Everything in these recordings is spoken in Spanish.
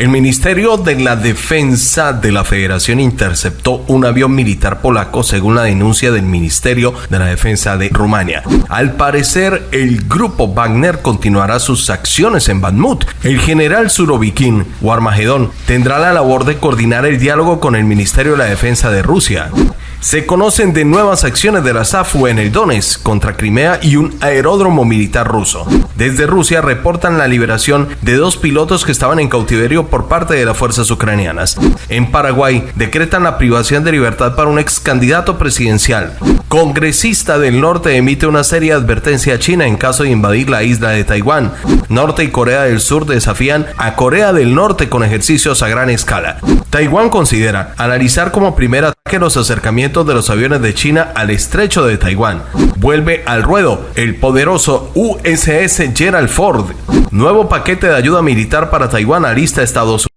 El Ministerio de la Defensa de la Federación interceptó un avión militar polaco según la denuncia del Ministerio de la Defensa de Rumania. Al parecer, el grupo Wagner continuará sus acciones en Badmut. El general Surovikin o Armagedón tendrá la labor de coordinar el diálogo con el Ministerio de la Defensa de Rusia. Se conocen de nuevas acciones de la SAFU en el Donetsk contra Crimea y un aeródromo militar ruso. Desde Rusia reportan la liberación de dos pilotos que estaban en cautiverio por parte de las fuerzas ucranianas. En Paraguay decretan la privación de libertad para un ex candidato presidencial. Congresista del norte emite una seria advertencia a China en caso de invadir la isla de Taiwán. Norte y Corea del Sur desafían a Corea del Norte con ejercicios a gran escala. Taiwán considera analizar como primer ataque los acercamientos de los aviones de China al estrecho de Taiwán. Vuelve al ruedo el poderoso USS Gerald Ford. Nuevo paquete de ayuda militar para Taiwán alista Estados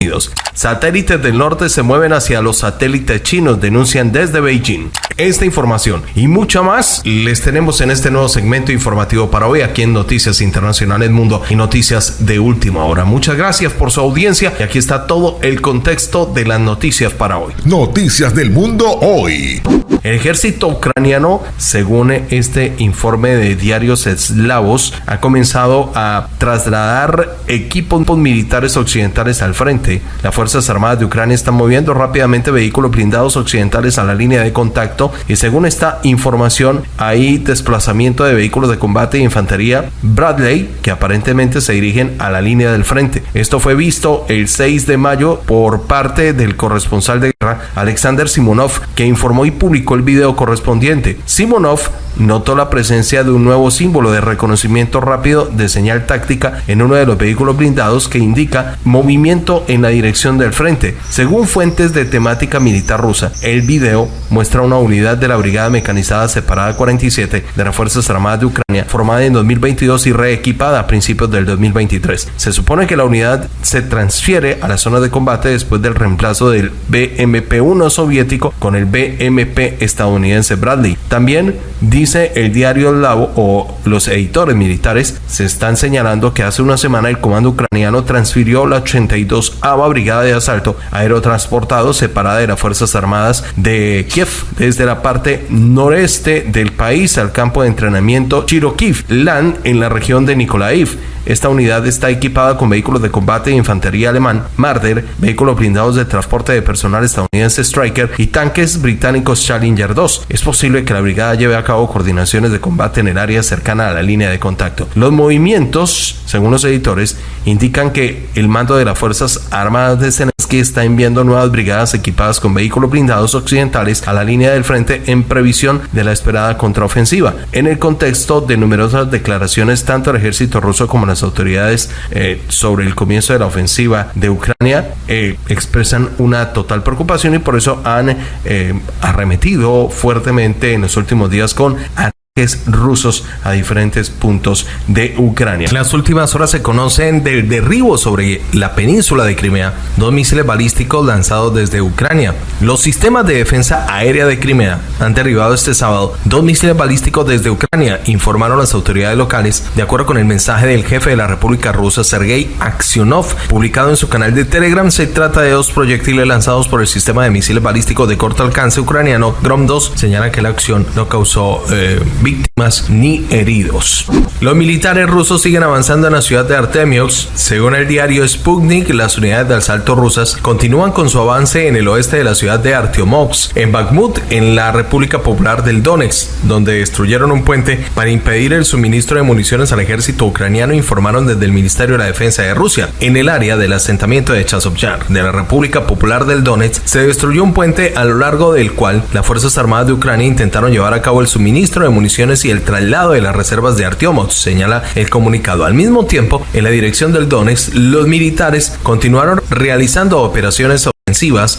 Satélites del norte se mueven hacia los satélites chinos, denuncian desde Beijing. Esta información y mucha más les tenemos en este nuevo segmento informativo para hoy aquí en Noticias Internacionales Mundo y Noticias de Última Hora. Muchas gracias por su audiencia y aquí está todo el contexto de las noticias para hoy. Noticias del Mundo hoy. El ejército ucraniano, según este informe de diarios eslavos, ha comenzado a trasladar equipos militares occidentales al frente. Las Fuerzas Armadas de Ucrania están moviendo rápidamente vehículos blindados occidentales a la línea de contacto y según esta información hay desplazamiento de vehículos de combate e infantería Bradley que aparentemente se dirigen a la línea del frente. Esto fue visto el 6 de mayo por parte del corresponsal de Alexander Simonov que informó y publicó el video correspondiente. Simonov notó la presencia de un nuevo símbolo de reconocimiento rápido de señal táctica en uno de los vehículos blindados que indica movimiento en la dirección del frente. Según fuentes de temática militar rusa, el video muestra una unidad de la Brigada Mecanizada Separada 47 de las Fuerzas Armadas de Ucrania, formada en 2022 y reequipada a principios del 2023. Se supone que la unidad se transfiere a la zona de combate después del reemplazo del BMP-1 soviético con el BMP estadounidense Bradley. También dice el diario Lavo o los editores militares se están señalando que hace una semana el comando ucraniano transfirió la 82 ava Brigada de Asalto aerotransportado separada de las Fuerzas Armadas de Kiev desde la parte noreste del país al campo de entrenamiento Chirokiv Land en la región de Nikolaiv esta unidad está equipada con vehículos de combate de infantería alemán Marder, vehículos blindados de transporte de personal estadounidense Striker y tanques británicos Challenger 2. Es posible que la brigada lleve a cabo coordinaciones de combate en el área cercana a la línea de contacto. Los movimientos, según los editores, indican que el mando de las Fuerzas Armadas de Está enviando nuevas brigadas equipadas con vehículos blindados occidentales a la línea del frente en previsión de la esperada contraofensiva. En el contexto de numerosas declaraciones tanto el ejército ruso como la las autoridades eh, sobre el comienzo de la ofensiva de Ucrania eh, expresan una total preocupación y por eso han eh, arremetido fuertemente en los últimos días con rusos a diferentes puntos de Ucrania. En las últimas horas se conocen del derribo sobre la península de Crimea, dos misiles balísticos lanzados desde Ucrania. Los sistemas de defensa aérea de Crimea han derribado este sábado dos misiles balísticos desde Ucrania, informaron las autoridades locales, de acuerdo con el mensaje del jefe de la República Rusa, Sergei Aksionov, publicado en su canal de Telegram. Se trata de dos proyectiles lanzados por el sistema de misiles balísticos de corto alcance ucraniano Grom-2. Señala que la acción no causó eh, víctimas ni heridos. Los militares rusos siguen avanzando en la ciudad de Artemios. Según el diario Sputnik, las unidades de asalto rusas continúan con su avance en el oeste de la ciudad de Artyomovsk, en Bakhmut, en la República Popular del Donetsk, donde destruyeron un puente para impedir el suministro de municiones al ejército ucraniano, informaron desde el Ministerio de la Defensa de Rusia. En el área del asentamiento de Chazovyar, de la República Popular del Donetsk, se destruyó un puente a lo largo del cual las Fuerzas Armadas de Ucrania intentaron llevar a cabo el suministro de municiones y el traslado de las reservas de Artiomov, señala el comunicado. Al mismo tiempo, en la dirección del Donetsk, los militares continuaron realizando operaciones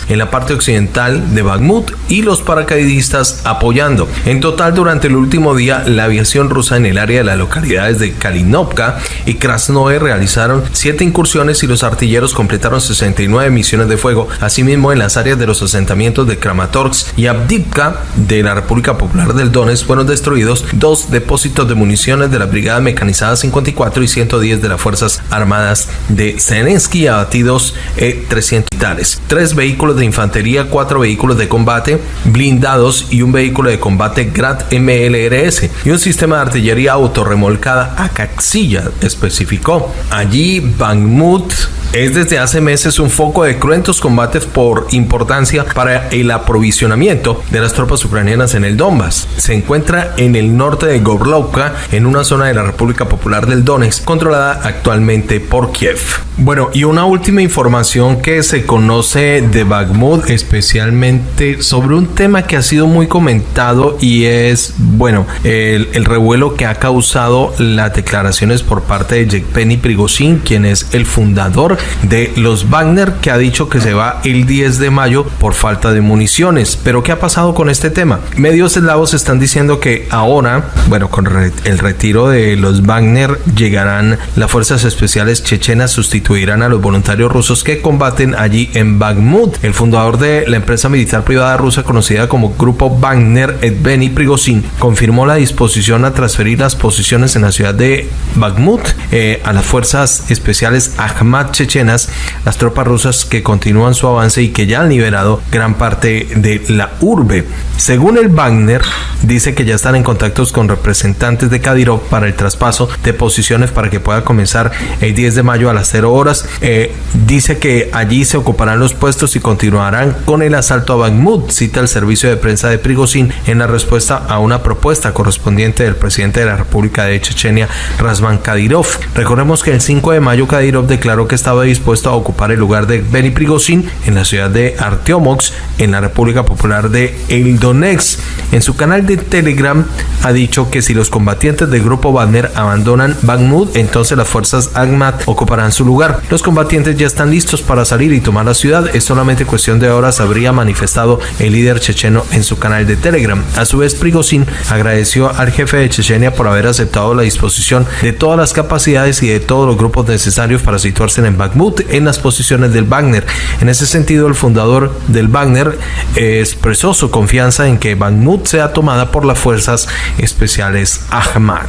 en la parte occidental de Bakhmut y los paracaidistas apoyando. En total, durante el último día, la aviación rusa en el área de las localidades de Kalinovka y Krasnoe realizaron siete incursiones y los artilleros completaron 69 misiones de fuego. Asimismo, en las áreas de los asentamientos de Kramatorsk y Abdivka de la República Popular del Donetsk fueron destruidos dos depósitos de municiones de la Brigada Mecanizada 54 y 110 de las Fuerzas Armadas de Zelensky abatidos eh, 300 militares tres vehículos de infantería, cuatro vehículos de combate blindados y un vehículo de combate Grad MLRS y un sistema de artillería autorremolcada a caxilla, especificó. Allí Bangmut es desde hace meses un foco de cruentos combates por importancia para el aprovisionamiento de las tropas ucranianas en el Donbass. Se encuentra en el norte de Gorlovka, en una zona de la República Popular del Donetsk, controlada actualmente por Kiev. Bueno, y una última información que se conoce de Bakhmut, especialmente sobre un tema que ha sido muy comentado y es, bueno, el, el revuelo que ha causado las declaraciones por parte de Yevgeny Prigozhin, quien es el fundador de los Wagner, que ha dicho que se va el 10 de mayo por falta de municiones. Pero ¿qué ha pasado con este tema? Medios eslavos están diciendo que ahora, bueno, con el retiro de los Wagner llegarán las fuerzas especiales chechenas, sustituirán a los voluntarios rusos que combaten allí en Bakhmut. El fundador de la empresa militar privada rusa conocida como Grupo Wagner, Evgeny Prigozhin, confirmó la disposición a transferir las posiciones en la ciudad de Bakhmut eh, a las fuerzas especiales Ahmad las tropas rusas que continúan su avance y que ya han liberado gran parte de la urbe. Según el Wagner, dice que ya están en contactos con representantes de Kadyrov para el traspaso de posiciones para que pueda comenzar el 10 de mayo a las 0 horas. Eh, dice que allí se ocuparán los puestos y continuarán con el asalto a Bakhmut, cita el servicio de prensa de Prigozhin en la respuesta a una propuesta correspondiente del presidente de la República de Chechenia, Razvan Kadyrov. Recordemos que el 5 de mayo Kadyrov declaró que estaba dispuesto a ocupar el lugar de Benny Prigozhin en la ciudad de Artyomox, en la República Popular de El Donetsk. En su canal de Telegram ha dicho que si los combatientes del grupo Wagner abandonan Bakhmut, entonces las fuerzas Agmat ocuparán su lugar. Los combatientes ya están listos para salir y tomar la ciudad. Es solamente cuestión de horas, habría manifestado el líder checheno en su canal de Telegram. A su vez, Prigozhin agradeció al jefe de Chechenia por haber aceptado la disposición de todas las capacidades y de todos los grupos necesarios para situarse en Bakhmut en las posiciones del Wagner. En ese sentido, el fundador del Wagner expresó su confianza en que Bakhmut sea tomada por las fuerzas especiales Ahmad.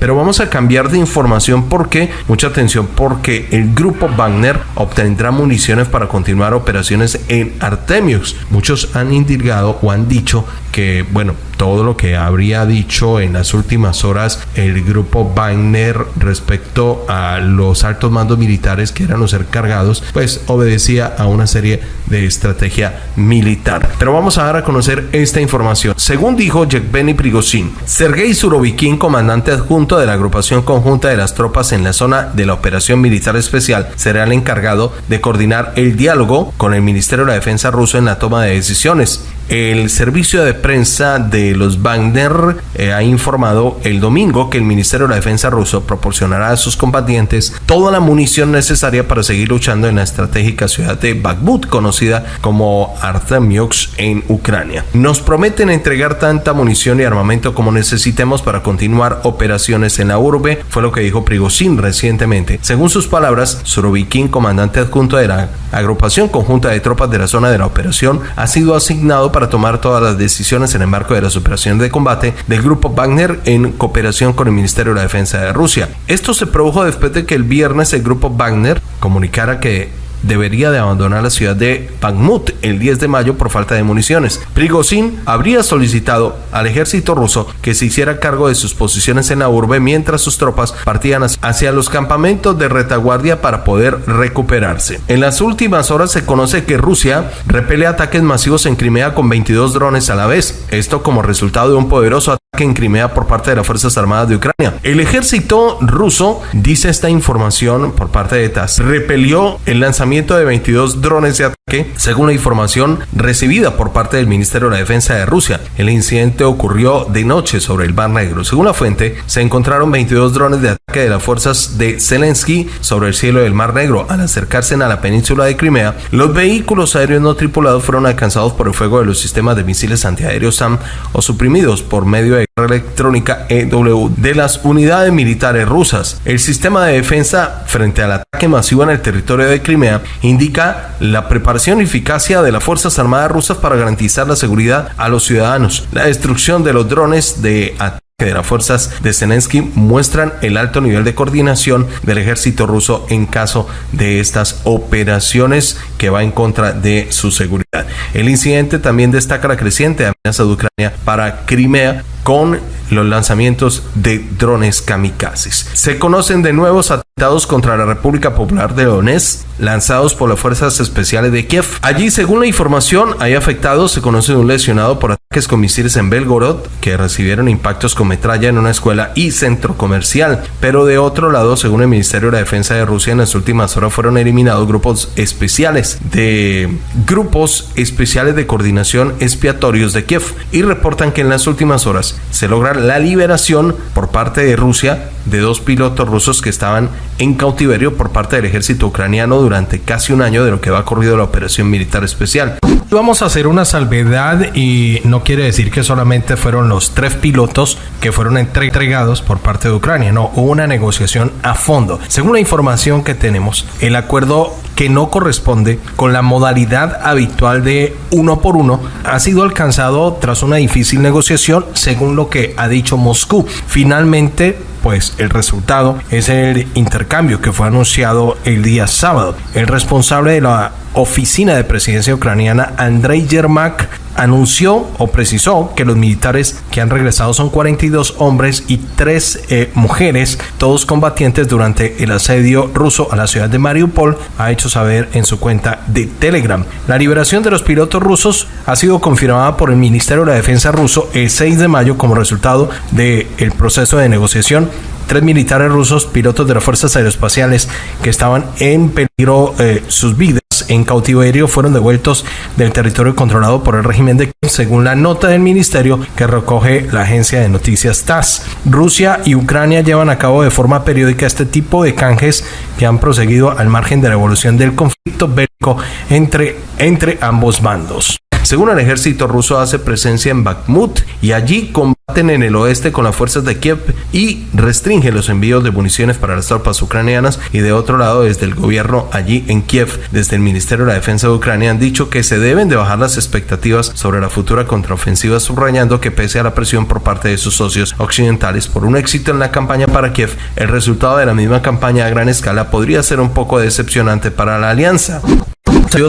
Pero vamos a cambiar de información porque, mucha atención, porque el grupo Wagner obtendrá municiones para continuar operaciones en Artemius. Muchos han indicado o han dicho que, bueno, todo lo que habría dicho en las últimas horas el grupo Wagner respecto a los altos mandos militares que eran los encargados, pues obedecía a una serie de estrategia militar. Pero vamos a dar a conocer esta información. Según dijo Yevgeny Prigozhin, Sergei Surovikin, comandante adjunto de la agrupación conjunta de las tropas en la zona de la operación militar especial, será el encargado de coordinar el diálogo con el Ministerio de la Defensa ruso en la toma de decisiones. El servicio de prensa de los Wagner eh, ha informado el domingo que el Ministerio de la Defensa ruso proporcionará a sus combatientes toda la munición necesaria para seguir luchando en la estratégica ciudad de Bakhmut, conocida como Artemiox en Ucrania. Nos prometen entregar tanta munición y armamento como necesitemos para continuar operaciones en la urbe, fue lo que dijo Prigozhin recientemente. Según sus palabras, Surovikin, comandante adjunto de la agrupación conjunta de tropas de la zona de la operación, ha sido asignado para tomar todas las decisiones en el marco de las operaciones de combate del grupo Wagner en cooperación con el Ministerio de la Defensa de Rusia. Esto se produjo después de que el viernes el grupo Wagner comunicara que debería de abandonar la ciudad de Bakhmut el 10 de mayo por falta de municiones. Prigozhin habría solicitado al ejército ruso que se hiciera cargo de sus posiciones en la urbe mientras sus tropas partían hacia los campamentos de retaguardia para poder recuperarse. En las últimas horas se conoce que Rusia repele ataques masivos en Crimea con 22 drones a la vez. Esto como resultado de un poderoso en Crimea por parte de las Fuerzas Armadas de Ucrania. El ejército ruso, dice esta información por parte de TASS, repelió el lanzamiento de 22 drones de ataque, según la información recibida por parte del Ministerio de la Defensa de Rusia. El incidente ocurrió de noche sobre el Mar Negro. Según la fuente, se encontraron 22 drones de ataque de las fuerzas de Zelensky sobre el cielo del Mar Negro. Al acercarse a la península de Crimea, los vehículos aéreos no tripulados fueron alcanzados por el fuego de los sistemas de misiles antiaéreos SAM o suprimidos por medio de electrónica EW de las unidades militares rusas. El sistema de defensa frente al ataque masivo en el territorio de Crimea indica la preparación y eficacia de las Fuerzas Armadas rusas para garantizar la seguridad a los ciudadanos. La destrucción de los drones de ataque de las fuerzas de Zelensky muestran el alto nivel de coordinación del ejército ruso en caso de estas operaciones que va en contra de su seguridad. El incidente también destaca la creciente amenaza de Ucrania para Crimea con los lanzamientos de drones kamikazes. Se conocen de nuevos atentados contra la República Popular de Donetsk lanzados por las fuerzas especiales de Kiev. Allí, según la información, hay afectados. Se conoce un lesionado por ataques con misiles en Belgorod que recibieron impactos con metralla en una escuela y centro comercial. Pero de otro lado, según el Ministerio de la Defensa de Rusia, en las últimas horas fueron eliminados grupos especiales de grupos especiales de coordinación expiatorios de Kiev y reportan que en las últimas horas se logra la liberación por parte de Rusia de dos pilotos rusos que estaban en cautiverio por parte del ejército ucraniano durante casi un año de lo que va corrido la operación militar especial. Vamos a hacer una salvedad y no quiere decir que solamente fueron los tres pilotos que fueron entregados por parte de Ucrania, no, hubo una negociación a fondo. Según la información que tenemos, el acuerdo que no corresponde con la modalidad habitual de uno por uno ha sido alcanzado tras una difícil negociación, según lo que ha dicho Moscú. Finalmente, pues el resultado es el intercambio que fue anunciado el día sábado. El responsable de la oficina de presidencia ucraniana, Andrei Yermak, anunció o precisó que los militares que han regresado son 42 hombres y 3 eh, mujeres, todos combatientes durante el asedio ruso a la ciudad de Mariupol, ha hecho saber en su cuenta de Telegram. La liberación de los pilotos rusos ha sido confirmada por el Ministerio de la Defensa ruso el 6 de mayo como resultado del proceso de negociación tres militares rusos, pilotos de las fuerzas aeroespaciales que estaban en peligro eh, sus vidas en cautiverio fueron devueltos del territorio controlado por el régimen de Kiev, según la nota del ministerio que recoge la agencia de noticias TASS. Rusia y Ucrania llevan a cabo de forma periódica este tipo de canjes que han proseguido al margen de la evolución del conflicto bélico entre, entre ambos bandos. Según el ejército ruso hace presencia en Bakhmut y allí combaten en el oeste con las fuerzas de Kiev y restringen los envíos de municiones para las tropas ucranianas y de otro lado desde el gobierno allí en Kiev, desde el Ministerio de la Defensa de Ucrania han dicho que se deben de bajar las expectativas sobre la futura contraofensiva subrayando que pese a la presión por parte de sus socios occidentales por un éxito en la campaña para Kiev, el resultado de la misma campaña a gran escala podría ser un poco decepcionante para la alianza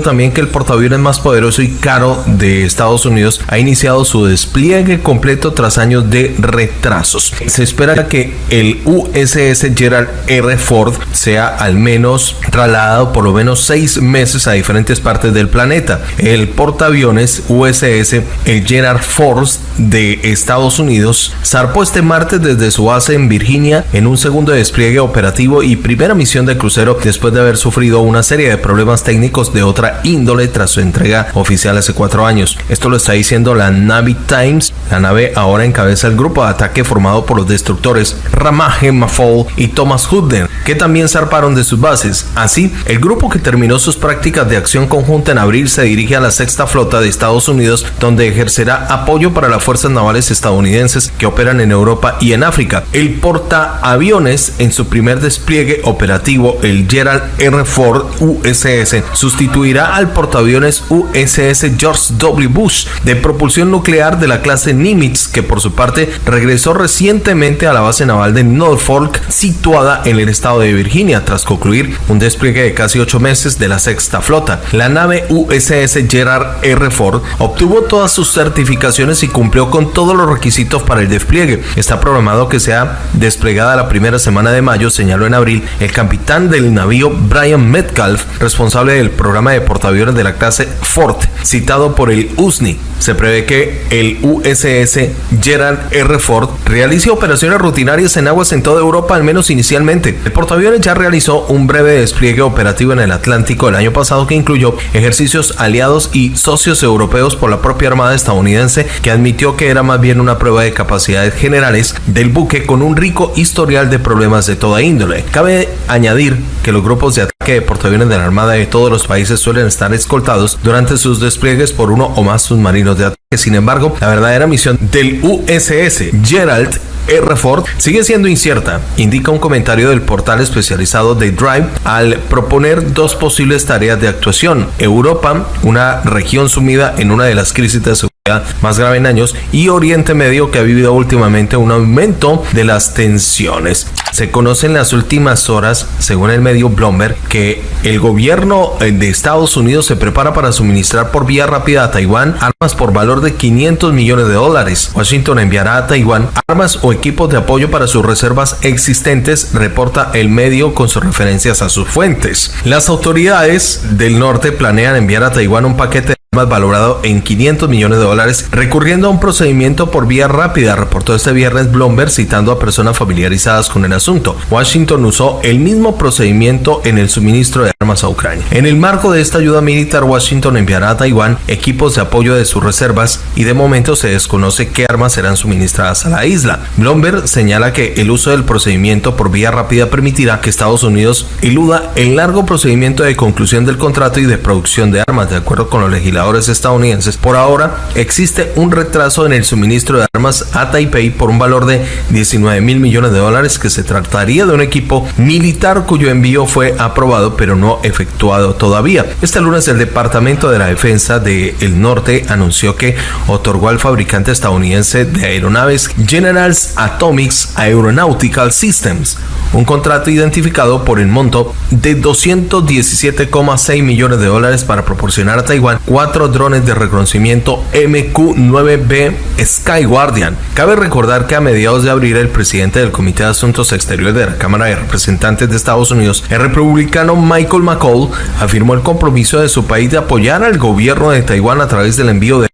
también que el portaaviones más poderoso y caro de Estados Unidos ha iniciado su despliegue completo tras años de retrasos. Se espera que el USS Gerald R. Ford sea al menos trasladado por lo menos seis meses a diferentes partes del planeta. El portaaviones USS el Gerald Ford de Estados Unidos zarpó este martes desde su base en Virginia en un segundo despliegue operativo y primera misión de crucero después de haber sufrido una serie de problemas técnicos de otra índole tras su entrega oficial hace cuatro años. Esto lo está diciendo la Navy Times. La nave ahora encabeza el grupo de ataque formado por los destructores Ramage Mafol y Thomas Hudden, que también zarparon de sus bases. Así, el grupo que terminó sus prácticas de acción conjunta en abril se dirige a la sexta flota de Estados Unidos, donde ejercerá apoyo para las fuerzas navales estadounidenses que operan en Europa y en África. El portaaviones en su primer despliegue operativo, el Gerald R. Ford USS, sustituyó al portaaviones USS George W. Bush de propulsión nuclear de la clase Nimitz, que por su parte regresó recientemente a la base naval de Norfolk, situada en el estado de Virginia, tras concluir un despliegue de casi ocho meses de la sexta flota. La nave USS Gerard R. Ford obtuvo todas sus certificaciones y cumplió con todos los requisitos para el despliegue. Está programado que sea desplegada la primera semana de mayo, señaló en abril el capitán del navío Brian Metcalf, responsable del programa de portaaviones de la clase Ford, citado por el USNI. Se prevé que el USS Gerald R. Ford realice operaciones rutinarias en aguas en toda Europa, al menos inicialmente. El portaaviones ya realizó un breve despliegue operativo en el Atlántico el año pasado que incluyó ejercicios aliados y socios europeos por la propia Armada estadounidense, que admitió que era más bien una prueba de capacidades generales del buque con un rico historial de problemas de toda índole. Cabe añadir que los grupos de de portaaviones de la Armada de todos los países suelen estar escoltados durante sus despliegues por uno o más submarinos de ataque. Sin embargo, la verdadera misión del USS Gerald R. Ford sigue siendo incierta, indica un comentario del portal especializado de Drive al proponer dos posibles tareas de actuación. Europa, una región sumida en una de las crisis de más grave en años y Oriente Medio que ha vivido últimamente un aumento de las tensiones. Se conoce en las últimas horas, según el medio Bloomberg, que el gobierno eh, de Estados Unidos se prepara para suministrar por vía rápida a Taiwán armas por valor de 500 millones de dólares. Washington enviará a Taiwán armas o equipos de apoyo para sus reservas existentes, reporta el medio con sus referencias a sus fuentes. Las autoridades del norte planean enviar a Taiwán un paquete más valorado en 500 millones de dólares, recurriendo a un procedimiento por vía rápida, reportó este viernes Bloomberg citando a personas familiarizadas con el asunto. Washington usó el mismo procedimiento en el suministro de armas a Ucrania. En el marco de esta ayuda militar, Washington enviará a Taiwán equipos de apoyo de sus reservas y de momento se desconoce qué armas serán suministradas a la isla. Bloomberg señala que el uso del procedimiento por vía rápida permitirá que Estados Unidos eluda el largo procedimiento de conclusión del contrato y de producción de armas, de acuerdo con los legisladores estadounidenses. Por ahora existe un retraso en el suministro de armas a Taipei por un valor de 19 mil millones de dólares que se trataría de un equipo militar cuyo envío fue aprobado pero no efectuado todavía. Este lunes el Departamento de la Defensa del Norte anunció que otorgó al fabricante estadounidense de aeronaves Generals Atomics Aeronautical Systems un contrato identificado por el monto de 217,6 millones de dólares para proporcionar a Taiwán cuatro drones de reconocimiento MQ-9B Sky Guardian. Cabe recordar que a mediados de abril el presidente del Comité de Asuntos Exteriores de la Cámara de Representantes de Estados Unidos, el republicano Michael McCall, afirmó el compromiso de su país de apoyar al gobierno de Taiwán a través del envío de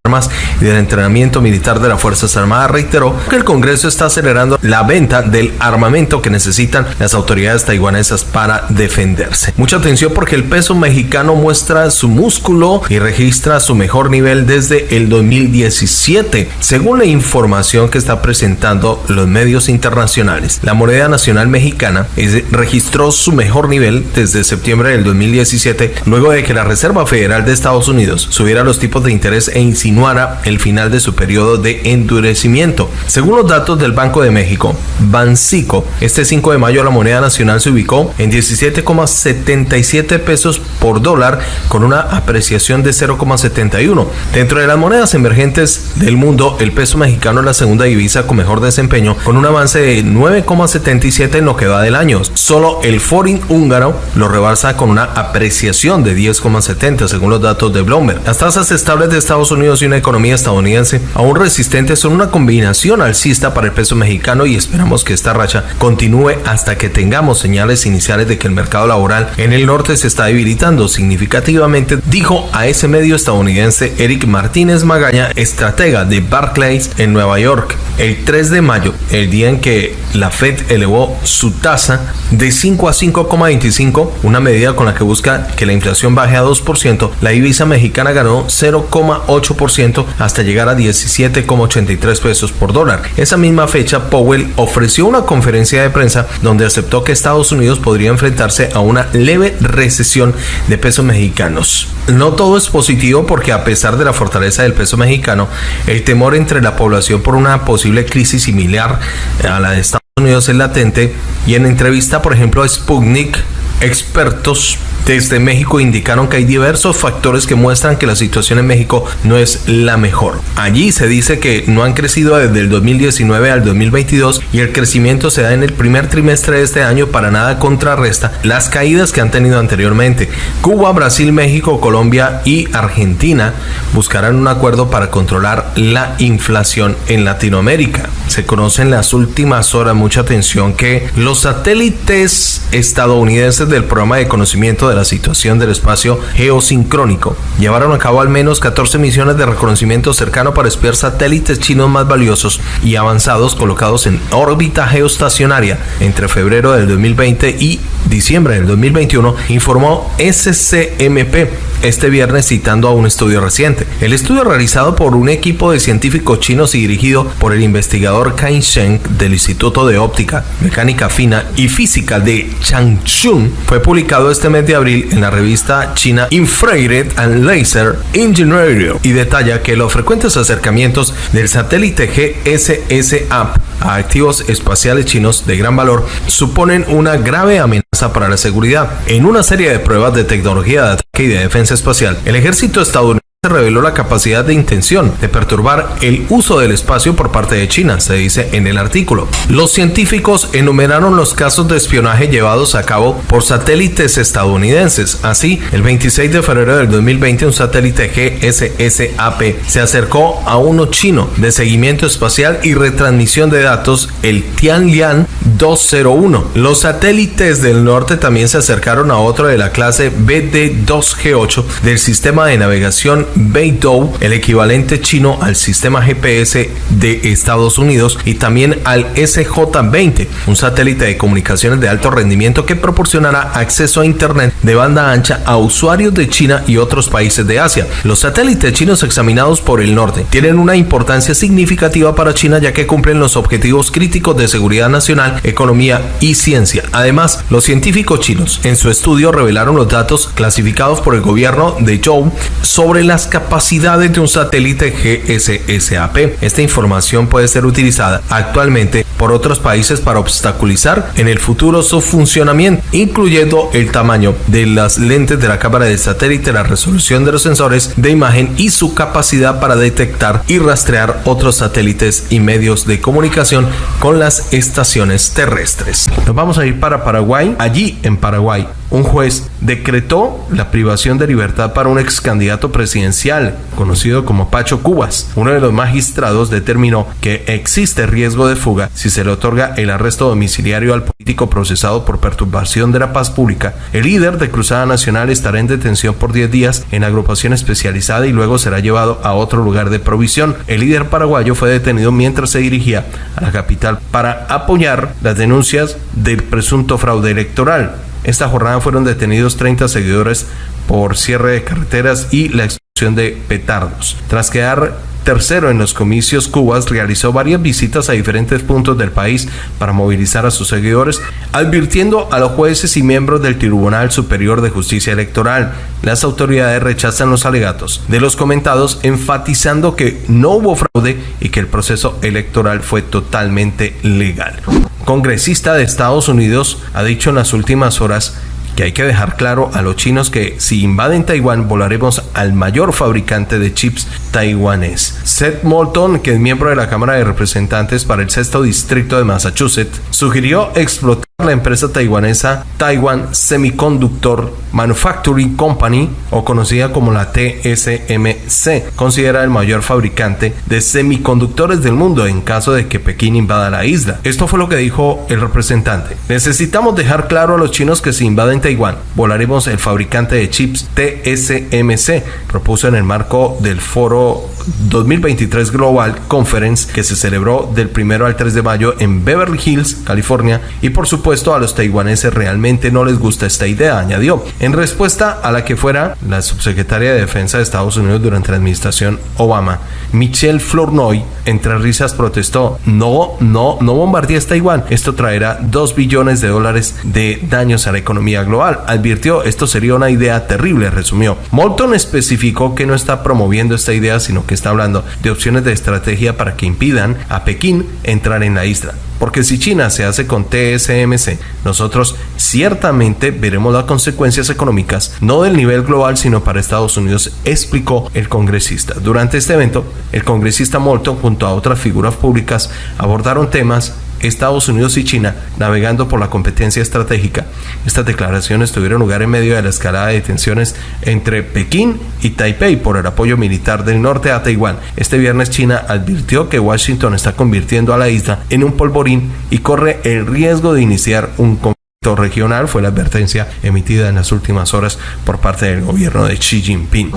y del entrenamiento militar de las Fuerzas Armadas. Reiteró que el Congreso está acelerando la venta del armamento que necesitan las autoridades taiwanesas para defenderse. Mucha atención porque el peso mexicano muestra su músculo y registra su mejor nivel desde el 2017, según la información que está presentando los medios internacionales. La moneda nacional mexicana registró su mejor nivel desde septiembre del 2017, luego de que la Reserva Federal de Estados Unidos subiera los tipos de interés e insinuara el final de su periodo de endurecimiento. Según los datos del Banco de México, Bancico, este 5 de mayo la moneda nacional se ubicó en 17,77 pesos por dólar con una apreciación de 0,71. Dentro de las monedas emergentes del mundo, el peso mexicano es la segunda divisa con mejor desempeño con un avance de 9,77 en lo que va del año. Solo el forin húngaro lo rebasa con una apreciación de 10,70 según los datos de Bloomberg. Las tasas estables de Estados Unidos y una economía estadounidense aún resistentes son una combinación alcista para el peso mexicano y esperamos que esta racha continúe hasta que tengamos señales iniciales de que el mercado laboral en el norte se está debilitando significativamente, dijo a ese medio estadounidense Eric Martínez Magaña, estratega de Barclays en Nueva York, el 3 de mayo, el día en que la Fed elevó su tasa de 5 a 5,25, una medida con la que busca que la inflación baje a 2%, la divisa mexicana ganó 0,8% hasta llegar a 17,83 pesos por dólar. Esa misma fecha, Powell ofreció una conferencia de prensa donde aceptó que Estados Unidos podría enfrentarse a una leve recesión de pesos mexicanos. No todo es positivo porque a pesar de la fortaleza del peso mexicano, el temor entre la población por una posible crisis similar a la de Estados Unidos es latente y en entrevista, por ejemplo, a Sputnik, expertos desde México indicaron que hay diversos factores que muestran que la situación en México no es la mejor. Allí se dice que no han crecido desde el 2019 al 2022 y el crecimiento se da en el primer trimestre de este año para nada contrarresta las caídas que han tenido anteriormente. Cuba, Brasil, México, Colombia y Argentina buscarán un acuerdo para controlar la inflación en Latinoamérica. Se conoce en las últimas horas mucha atención que los satélites estadounidenses del programa de conocimiento de la situación del espacio geosincrónico. Llevaron a cabo al menos 14 misiones de reconocimiento cercano para espiar satélites chinos más valiosos y avanzados colocados en órbita geoestacionaria entre febrero del 2020 y diciembre del 2021, informó SCMP este viernes citando a un estudio reciente. El estudio realizado por un equipo de científicos chinos y dirigido por el investigador Kai Sheng del Instituto de Óptica, Mecánica Fina y Física de Changchun fue publicado este mes de abril en la revista china Infrared and Laser Engineering y detalla que los frecuentes acercamientos del satélite GSSAP a activos espaciales chinos de gran valor suponen una grave amenaza para la seguridad. En una serie de pruebas de tecnología de ataque y de defensa espacial, el ejército estadounidense reveló la capacidad de intención de perturbar el uso del espacio por parte de China, se dice en el artículo. Los científicos enumeraron los casos de espionaje llevados a cabo por satélites estadounidenses. Así, el 26 de febrero del 2020, un satélite GSSAP se acercó a uno chino de seguimiento espacial y retransmisión de datos, el Tianlian 201. Los satélites del norte también se acercaron a otro de la clase BD2G8 del sistema de navegación Beidou, el equivalente chino al sistema GPS de Estados Unidos, y también al SJ-20, un satélite de comunicaciones de alto rendimiento que proporcionará acceso a Internet de banda ancha a usuarios de China y otros países de Asia. Los satélites chinos examinados por el norte tienen una importancia significativa para China ya que cumplen los objetivos críticos de seguridad nacional, economía y ciencia. Además, los científicos chinos en su estudio revelaron los datos clasificados por el gobierno de Zhou sobre la capacidades de un satélite GSSAP. Esta información puede ser utilizada actualmente por otros países para obstaculizar en el futuro su funcionamiento, incluyendo el tamaño de las lentes de la cámara de satélite, la resolución de los sensores de imagen y su capacidad para detectar y rastrear otros satélites y medios de comunicación con las estaciones terrestres. Nos vamos a ir para Paraguay. Allí en Paraguay, un juez decretó la privación de libertad para un ex candidato presidencial conocido como Pacho Cubas. Uno de los magistrados determinó que existe riesgo de fuga si se le otorga el arresto domiciliario al político procesado por perturbación de la paz pública. El líder de Cruzada Nacional estará en detención por 10 días en agrupación especializada y luego será llevado a otro lugar de provisión. El líder paraguayo fue detenido mientras se dirigía a la capital para apoyar las denuncias del presunto fraude electoral. Esta jornada fueron detenidos 30 seguidores por cierre de carreteras y la explosión de petardos. Tras quedar tercero en los comicios, Cubas realizó varias visitas a diferentes puntos del país para movilizar a sus seguidores, advirtiendo a los jueces y miembros del Tribunal Superior de Justicia Electoral. Las autoridades rechazan los alegatos de los comentados, enfatizando que no hubo fraude y que el proceso electoral fue totalmente legal. Congresista de Estados Unidos ha dicho en las últimas horas que hay que dejar claro a los chinos que si invaden Taiwán volaremos al mayor fabricante de chips taiwanés. Seth Moulton, que es miembro de la Cámara de Representantes para el sexto distrito de Massachusetts, sugirió explotar la empresa taiwanesa Taiwan Semiconductor Manufacturing Company, o conocida como la TSMC, considera el mayor fabricante de semiconductores del mundo en caso de que Pekín invada la isla. Esto fue lo que dijo el representante. Necesitamos dejar claro a los chinos que si invaden Taiwán, volaremos el fabricante de chips TSMC, propuso en el marco del foro 2023 Global Conference que se celebró del 1 al 3 de mayo en Beverly Hills, California, y por supuesto a los taiwaneses realmente no les gusta esta idea, añadió, en respuesta a la que fuera la subsecretaria de Defensa de Estados Unidos durante la administración Obama, Michelle Flournoy, entre risas protestó, no, no, no bombardees Taiwán, esto traerá 2 billones de dólares de daños a la economía global, advirtió, esto sería una idea terrible, resumió. Moulton especificó que no está promoviendo esta idea, sino que está hablando de opciones de estrategia para que impidan a Pekín entrar en la isla. Porque si China se hace con TSMC, nosotros ciertamente veremos las consecuencias económicas, no del nivel global, sino para Estados Unidos, explicó el congresista. Durante este evento, el congresista Moulton junto a otras figuras públicas abordaron temas Estados Unidos y China navegando por la competencia estratégica. Estas declaraciones tuvieron lugar en medio de la escalada de tensiones entre Pekín y Taipei por el apoyo militar del norte a Taiwán. Este viernes China advirtió que Washington está convirtiendo a la isla en un polvorín y corre el riesgo de iniciar un conflicto regional fue la advertencia emitida en las últimas horas por parte del gobierno de Xi Jinping.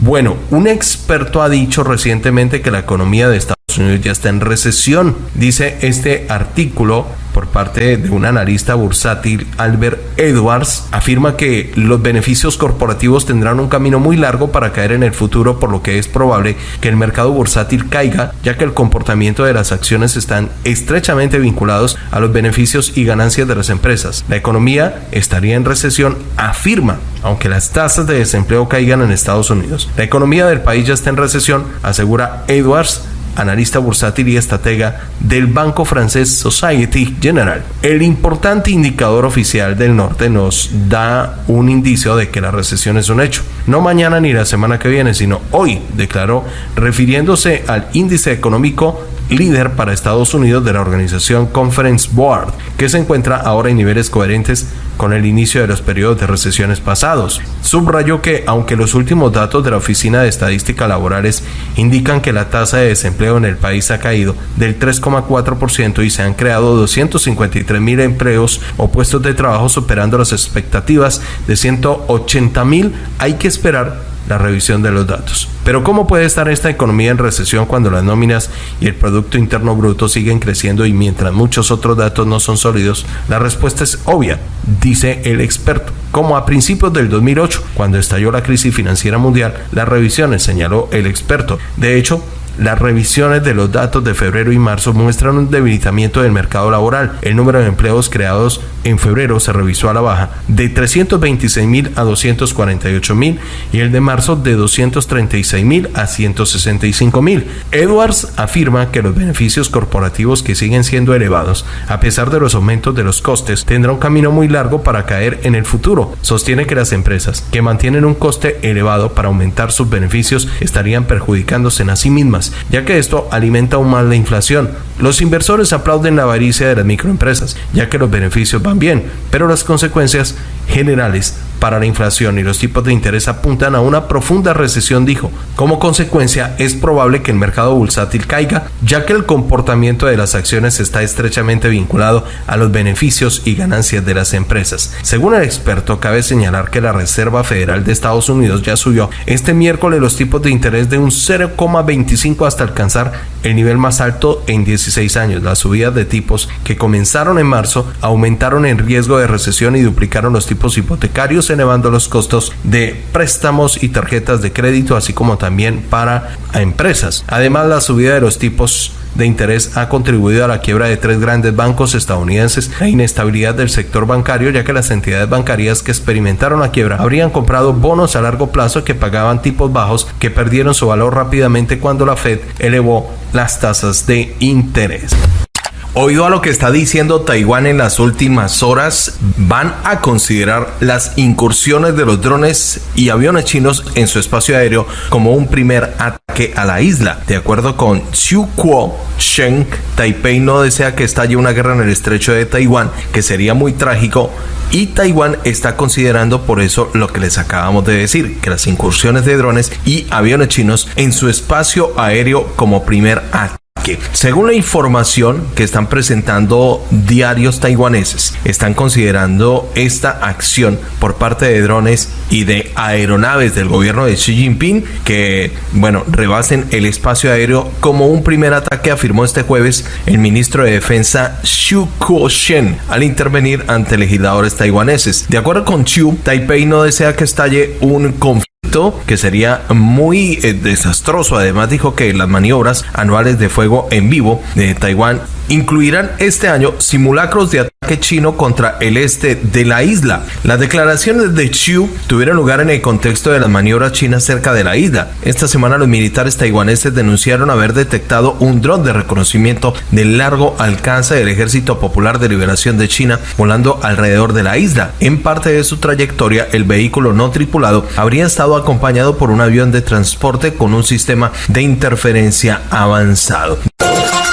Bueno, un experto ha dicho recientemente que la economía de Estados Unidos ya está en recesión. Dice este artículo por parte de un analista bursátil, Albert Edwards, afirma que los beneficios corporativos tendrán un camino muy largo para caer en el futuro, por lo que es probable que el mercado bursátil caiga, ya que el comportamiento de las acciones están estrechamente vinculados a los beneficios y ganancias de las empresas. La economía estaría en recesión, afirma, aunque las tasas de desempleo caigan en Estados Unidos. La economía del país ya está en recesión, asegura Edwards, analista bursátil y estratega del banco francés Society General. El importante indicador oficial del norte nos da un indicio de que la recesión es un hecho. No mañana ni la semana que viene, sino hoy, declaró, refiriéndose al índice económico líder para Estados Unidos de la organización Conference Board, que se encuentra ahora en niveles coherentes con el inicio de los periodos de recesiones pasados. Subrayó que, aunque los últimos datos de la Oficina de Estadística Laborales indican que la tasa de desempleo en el país ha caído del 3,4% y se han creado 253 mil empleos o puestos de trabajo superando las expectativas de 180 mil, hay que esperar la revisión de los datos. Pero ¿cómo puede estar esta economía en recesión cuando las nóminas y el Producto Interno Bruto siguen creciendo y mientras muchos otros datos no son sólidos? La respuesta es obvia, dice el experto. Como a principios del 2008, cuando estalló la crisis financiera mundial, las revisiones, señaló el experto. De hecho, las revisiones de los datos de febrero y marzo muestran un debilitamiento del mercado laboral. El número de empleos creados en febrero se revisó a la baja de 326 mil a 248 mil y el de marzo de 236 mil a 165 mil. Edwards afirma que los beneficios corporativos que siguen siendo elevados, a pesar de los aumentos de los costes, tendrá un camino muy largo para caer en el futuro. Sostiene que las empresas que mantienen un coste elevado para aumentar sus beneficios estarían perjudicándose en sí mismas ya que esto alimenta aún más la inflación. Los inversores aplauden la avaricia de las microempresas, ya que los beneficios van bien, pero las consecuencias generales para la inflación y los tipos de interés apuntan a una profunda recesión, dijo. Como consecuencia, es probable que el mercado bursátil caiga, ya que el comportamiento de las acciones está estrechamente vinculado a los beneficios y ganancias de las empresas. Según el experto, cabe señalar que la Reserva Federal de Estados Unidos ya subió este miércoles los tipos de interés de un 0,25 hasta alcanzar el nivel más alto en 16 años. Las subidas de tipos que comenzaron en marzo aumentaron el riesgo de recesión y duplicaron los tipos hipotecarios elevando los costos de préstamos y tarjetas de crédito, así como también para empresas. Además, la subida de los tipos de interés ha contribuido a la quiebra de tres grandes bancos estadounidenses, la inestabilidad del sector bancario, ya que las entidades bancarias que experimentaron la quiebra habrían comprado bonos a largo plazo que pagaban tipos bajos que perdieron su valor rápidamente cuando la Fed elevó las tasas de interés. Oído a lo que está diciendo Taiwán en las últimas horas, van a considerar las incursiones de los drones y aviones chinos en su espacio aéreo como un primer ataque a la isla. De acuerdo con Xu Kuo Sheng, Taipei no desea que estalle una guerra en el estrecho de Taiwán, que sería muy trágico, y Taiwán está considerando por eso lo que les acabamos de decir, que las incursiones de drones y aviones chinos en su espacio aéreo como primer ataque según la información que están presentando diarios taiwaneses, están considerando esta acción por parte de drones y de aeronaves del gobierno de Xi Jinping que, bueno, rebasen el espacio aéreo como un primer ataque, afirmó este jueves el ministro de Defensa Xu Kuo-shen al intervenir ante legisladores taiwaneses. De acuerdo con Xu, Taipei no desea que estalle un conflicto que sería muy eh, desastroso. Además dijo que las maniobras anuales de fuego en vivo de Taiwán incluirán este año simulacros de ataque chino contra el este de la isla. Las declaraciones de Xiu tuvieron lugar en el contexto de las maniobras chinas cerca de la isla. Esta semana los militares taiwaneses denunciaron haber detectado un dron de reconocimiento de largo alcance del Ejército Popular de Liberación de China volando alrededor de la isla. En parte de su trayectoria, el vehículo no tripulado habría estado acompañado por un avión de transporte con un sistema de interferencia avanzado.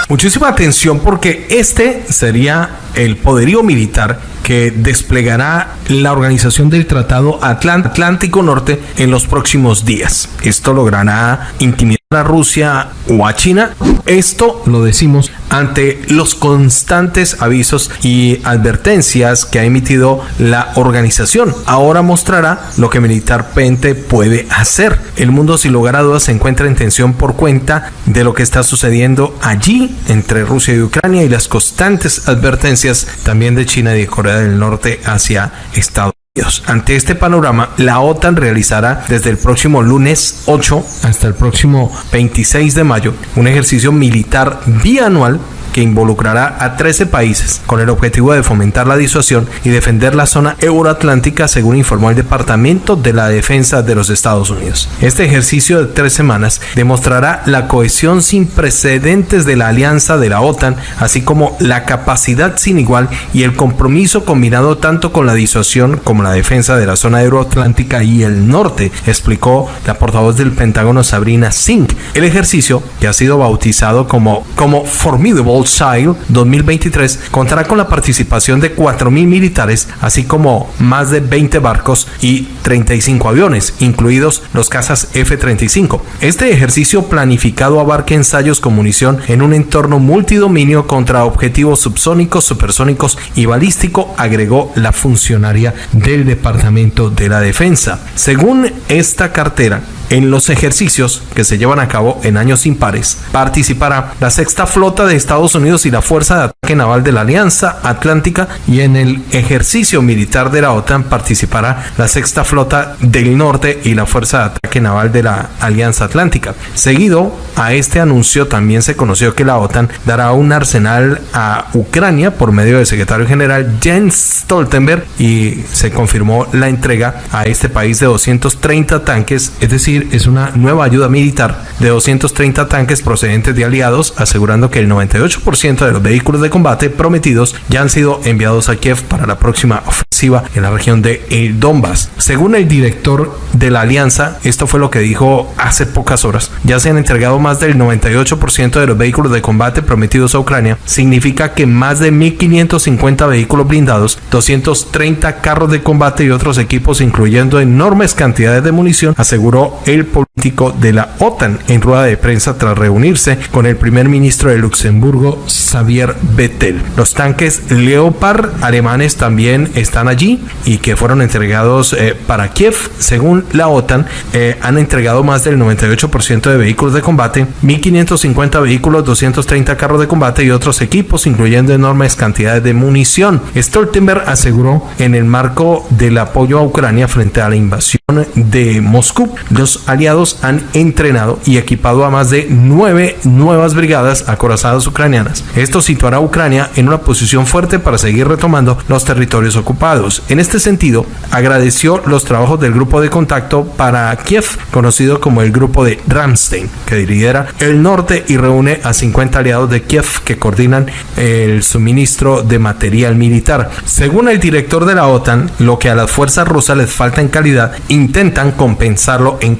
Muchísima atención porque este sería el poderío militar que desplegará la organización del Tratado Atlántico Norte en los próximos días. Esto logrará intimidar a Rusia o a China. Esto lo decimos ante los constantes avisos y advertencias que ha emitido la organización. Ahora mostrará lo que militarmente puede hacer. El mundo sin lugar a dudas se encuentra en tensión por cuenta de lo que está sucediendo allí entre Rusia y Ucrania y las constantes advertencias también de China y de Corea del Norte hacia Estados ante este panorama, la OTAN realizará desde el próximo lunes 8 hasta el próximo 26 de mayo un ejercicio militar bianual que involucrará a 13 países con el objetivo de fomentar la disuasión y defender la zona euroatlántica, según informó el Departamento de la Defensa de los Estados Unidos. Este ejercicio de tres semanas demostrará la cohesión sin precedentes de la alianza de la OTAN, así como la capacidad sin igual y el compromiso combinado tanto con la disuasión como la defensa de la zona euroatlántica y el norte, explicó la portavoz del Pentágono Sabrina Singh. El ejercicio, que ha sido bautizado como, como Formidable Sail 2023 contará con la participación de 4.000 militares, así como más de 20 barcos y 35 aviones, incluidos los cazas F-35. Este ejercicio planificado abarca ensayos con munición en un entorno multidominio contra objetivos subsónicos, supersónicos y balístico, agregó la funcionaria del Departamento de la Defensa. Según esta cartera, en los ejercicios que se llevan a cabo en años impares, participará la sexta flota de Estados Unidos y la Fuerza de Ataque Naval de la Alianza Atlántica y en el ejercicio militar de la OTAN participará la sexta flota del norte y la Fuerza de Ataque Naval de la Alianza Atlántica. Seguido a este anuncio también se conoció que la OTAN dará un arsenal a Ucrania por medio del secretario general Jens Stoltenberg y se confirmó la entrega a este país de 230 tanques, es decir, es una nueva ayuda militar de 230 tanques procedentes de aliados, asegurando que el 98% de los vehículos de combate prometidos ya han sido enviados a Kiev para la próxima ofensiva en la región de el Donbass. Según el director de la alianza, esto fue lo que dijo hace pocas horas, ya se han entregado más del 98% de los vehículos de combate prometidos a Ucrania, significa que más de 1.550 vehículos blindados, 230 carros de combate y otros equipos, incluyendo enormes cantidades de munición, aseguró el político de la OTAN en rueda de prensa tras reunirse con el primer ministro de Luxemburgo, Xavier Bettel. Los tanques Leopard alemanes también están allí y que fueron entregados eh, para Kiev. Según la OTAN, eh, han entregado más del 98% de vehículos de combate, 1.550 vehículos, 230 carros de combate y otros equipos, incluyendo enormes cantidades de munición. Stoltenberg aseguró en el marco del apoyo a Ucrania frente a la invasión de Moscú, los aliados han entrenado y equipado a más de nueve nuevas brigadas acorazadas ucranianas. Esto situará a Ucrania en una posición fuerte para seguir retomando los territorios ocupados. En este sentido, agradeció los trabajos del grupo de contacto para Kiev, conocido como el grupo de Ramstein, que lidera el norte y reúne a 50 aliados de Kiev que coordinan el suministro de material militar. Según el director de la OTAN, lo que a las fuerzas rusas les falta en calidad, intentan compensarlo en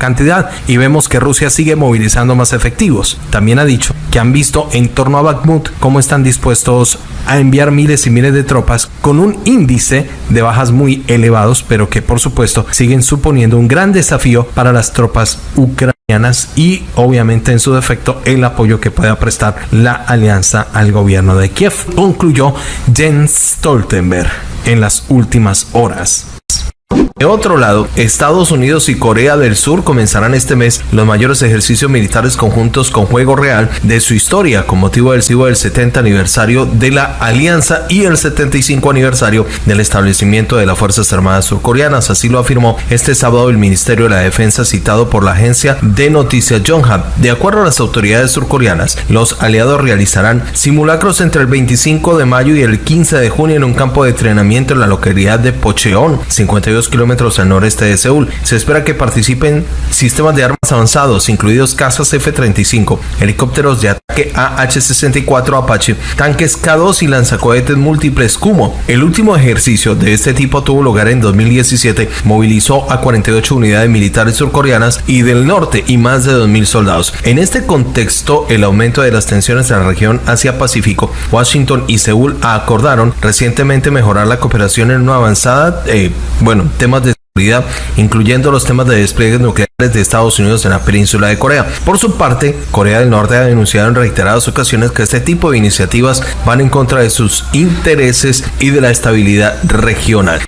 y vemos que Rusia sigue movilizando más efectivos. También ha dicho que han visto en torno a Bakhmut cómo están dispuestos a enviar miles y miles de tropas con un índice de bajas muy elevados, pero que por supuesto siguen suponiendo un gran desafío para las tropas ucranianas y obviamente en su defecto el apoyo que pueda prestar la alianza al gobierno de Kiev, concluyó Jens Stoltenberg en las últimas horas. De otro lado, Estados Unidos y Corea del Sur comenzarán este mes los mayores ejercicios militares conjuntos con juego real de su historia con motivo del del 70 aniversario de la alianza y el 75 aniversario del establecimiento de las Fuerzas Armadas surcoreanas. Así lo afirmó este sábado el Ministerio de la Defensa citado por la agencia de noticias Yonhap. De acuerdo a las autoridades surcoreanas, los aliados realizarán simulacros entre el 25 de mayo y el 15 de junio en un campo de entrenamiento en la localidad de Pocheon, 52 kilómetros al noreste de Seúl. Se espera que participen sistemas de armas avanzados, incluidos cazas F-35, helicópteros de ataque AH-64 Apache, tanques K-2 y lanzacohetes múltiples Kumo. El último ejercicio de este tipo tuvo lugar en 2017, movilizó a 48 unidades militares surcoreanas y del norte y más de 2.000 soldados. En este contexto, el aumento de las tensiones en la región Asia-Pacífico, Washington y Seúl acordaron recientemente mejorar la cooperación en una avanzada, eh, bueno, temas incluyendo los temas de despliegues nucleares de Estados Unidos en la península de Corea. Por su parte, Corea del Norte ha denunciado en reiteradas ocasiones que este tipo de iniciativas van en contra de sus intereses y de la estabilidad regional.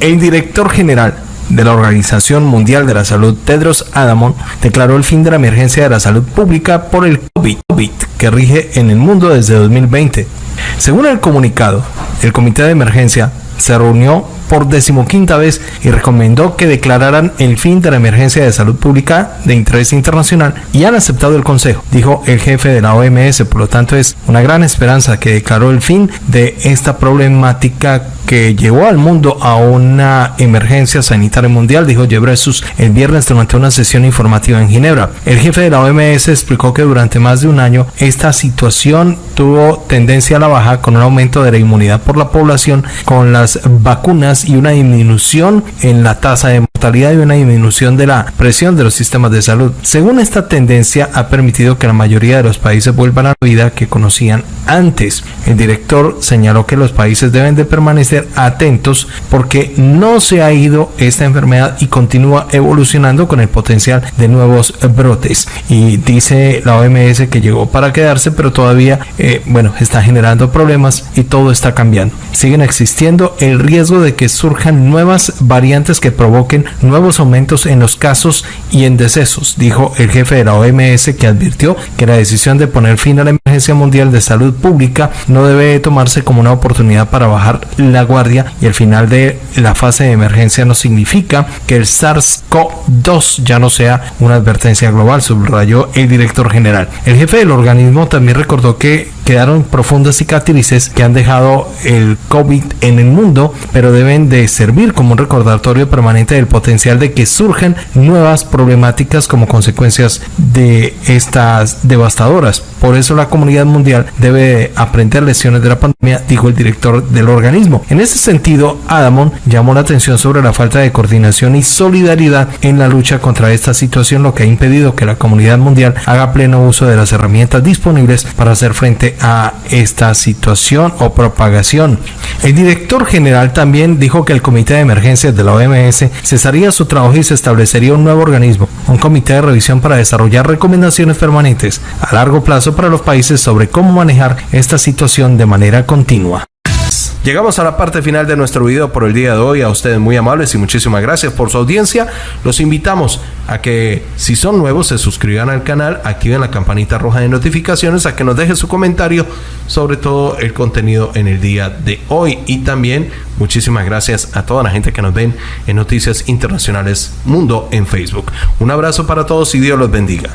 El director general de la Organización Mundial de la Salud, Tedros Adamon, declaró el fin de la emergencia de la salud pública por el COVID, que rige en el mundo desde 2020. Según el comunicado, el Comité de Emergencia se reunió por decimoquinta vez y recomendó que declararan el fin de la emergencia de salud pública de interés internacional y han aceptado el consejo, dijo el jefe de la OMS. Por lo tanto, es una gran esperanza que declaró el fin de esta problemática que llevó al mundo a una emergencia sanitaria mundial, dijo Gebresus el viernes durante una sesión informativa en Ginebra. El jefe de la OMS explicó que durante más de un año esta situación tuvo tendencia a la baja con un aumento de la inmunidad por la población con las vacunas y una disminución en la tasa de mortalidad y una disminución de la presión de los sistemas de salud. Según esta tendencia ha permitido que la mayoría de los países vuelvan a la vida que conocían antes. El director señaló que los países deben de permanecer atentos porque no se ha ido esta enfermedad y continúa evolucionando con el potencial de nuevos brotes. Y dice la OMS que llegó para quedarse, pero todavía, eh, bueno, está generando problemas y todo está cambiando. Siguen existiendo el riesgo de que surjan nuevas variantes que provoquen nuevos aumentos en los casos y en decesos, dijo el jefe de la OMS que advirtió que la decisión de poner fin a la emergencia mundial de salud pública no debe tomarse como una oportunidad para bajar la guardia y el final de la fase de emergencia no significa que el SARS-CoV-2 ya no sea una advertencia global, subrayó el director general. El jefe del organismo también recordó que quedaron profundas cicatrices que han dejado el COVID en el mundo, pero deben de servir como un recordatorio permanente del potencial de que surjan nuevas problemáticas como consecuencias de estas devastadoras. Por eso la comunidad mundial debe aprender lecciones de la pandemia, dijo el director del organismo. En ese sentido, Adamon llamó la atención sobre la falta de coordinación y solidaridad en la lucha contra esta situación, lo que ha impedido que la comunidad mundial haga pleno uso de las herramientas disponibles para hacer frente a esta situación o propagación. El director general también dijo que el Comité de Emergencias de la OMS cesaría su trabajo y se establecería un nuevo organismo, un comité de revisión para desarrollar recomendaciones permanentes a largo plazo para los países sobre cómo manejar esta situación de manera continua. Llegamos a la parte final de nuestro video por el día de hoy. A ustedes muy amables y muchísimas gracias por su audiencia. Los invitamos a que si son nuevos se suscriban al canal, activen la campanita roja de notificaciones, a que nos dejen su comentario sobre todo el contenido en el día de hoy. Y también muchísimas gracias a toda la gente que nos ven en Noticias Internacionales Mundo en Facebook. Un abrazo para todos y Dios los bendiga.